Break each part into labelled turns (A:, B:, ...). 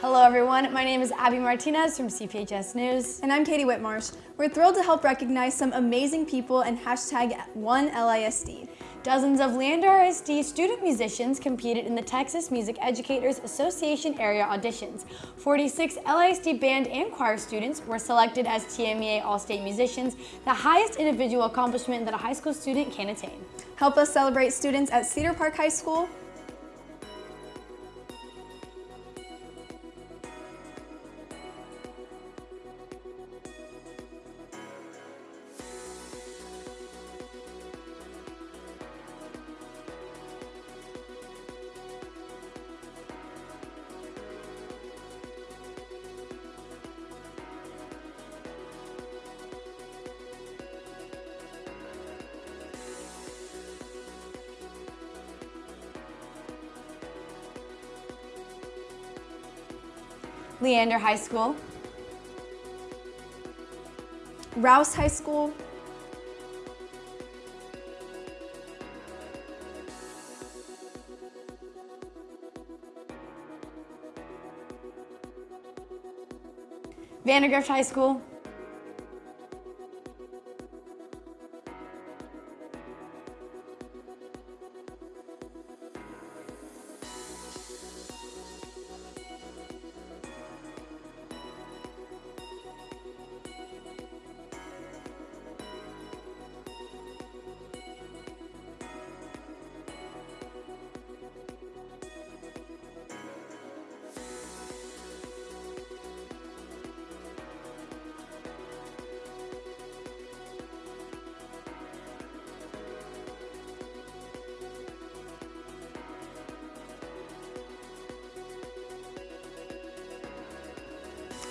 A: Hello everyone, my name is Abby Martinez from CPHS News.
B: And I'm Katie Whitmarsh. We're thrilled to help recognize some amazing people and hashtag OneLISD.
A: Dozens of Leander ISD student musicians competed in the Texas Music Educators Association area auditions. 46 LISD band and choir students were selected as TMEA All-State Musicians, the highest individual accomplishment that a high school student can attain.
B: Help us celebrate students at Cedar Park High School,
A: Leander High School,
B: Rouse High School,
A: Vandegrift High School,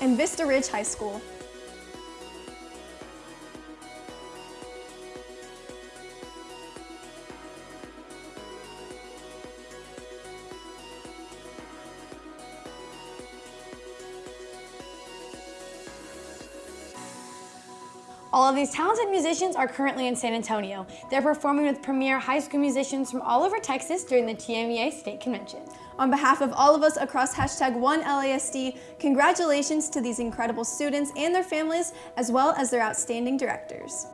B: and Vista Ridge High School.
A: All of these talented musicians are currently in San Antonio. They're performing with premier high school musicians from all over Texas during the TMEA State Convention.
B: On behalf of all of us across hashtag OneLISD, congratulations to these incredible students and their families, as well as their outstanding directors.